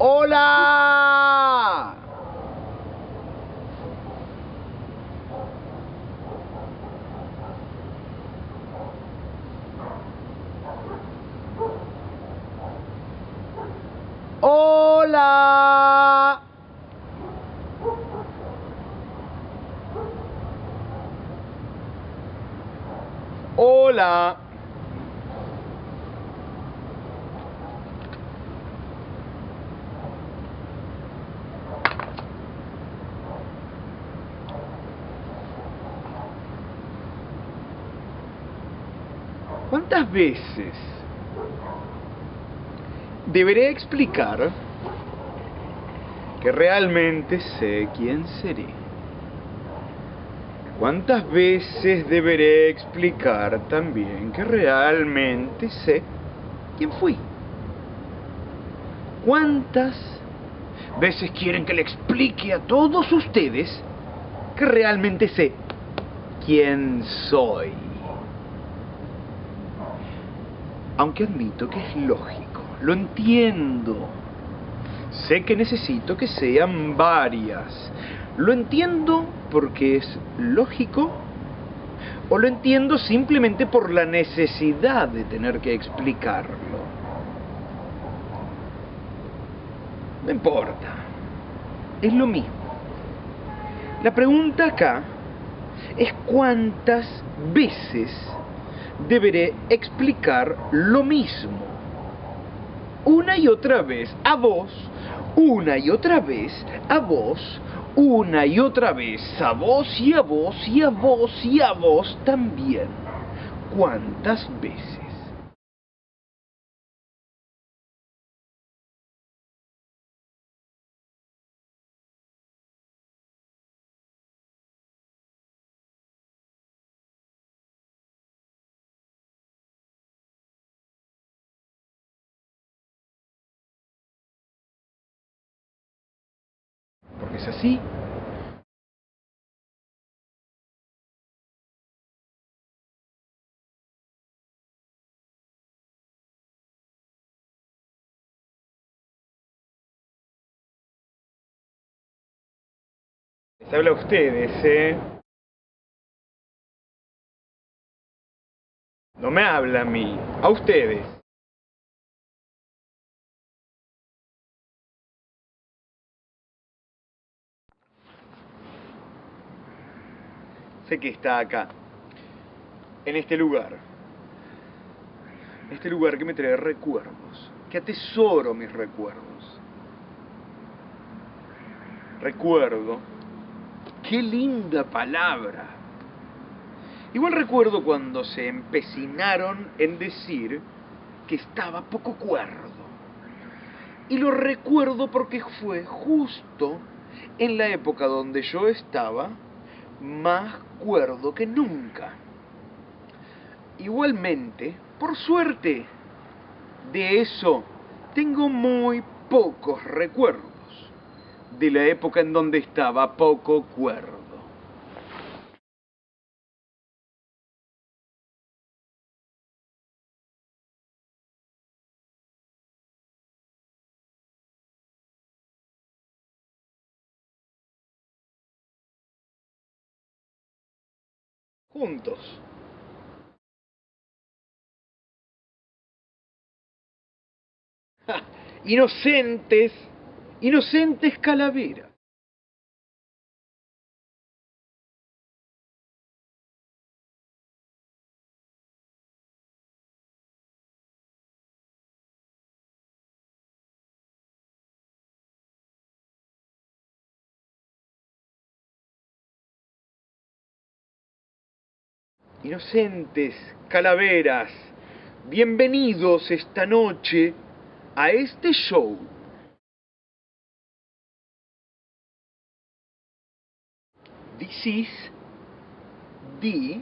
¡Hola! ¡Hola! ¡Hola! ¿Cuántas veces deberé explicar que realmente sé quién seré? ¿Cuántas veces deberé explicar también que realmente sé quién fui? ¿Cuántas veces quieren que le explique a todos ustedes que realmente sé quién soy? Aunque admito que es lógico, lo entiendo. Sé que necesito que sean varias. Lo entiendo porque es lógico o lo entiendo simplemente por la necesidad de tener que explicarlo. No importa. Es lo mismo. La pregunta acá es cuántas veces deberé explicar lo mismo. Una y otra vez a vos, una y otra vez a vos, una y otra vez a vos y a vos y a vos y a vos también. ¿Cuántas veces? Es así. Les habla a ustedes, ¿eh? No me habla a mí, a ustedes. Sé que está acá, en este lugar. Este lugar que me trae recuerdos, que atesoro mis recuerdos. Recuerdo, qué linda palabra. Igual recuerdo cuando se empecinaron en decir que estaba poco cuerdo. Y lo recuerdo porque fue justo en la época donde yo estaba más cuerdo que nunca. Igualmente, por suerte, de eso tengo muy pocos recuerdos de la época en donde estaba poco cuerdo. Juntos. Inocentes, inocentes calaveras. Inocentes calaveras, bienvenidos esta noche a este show. This is the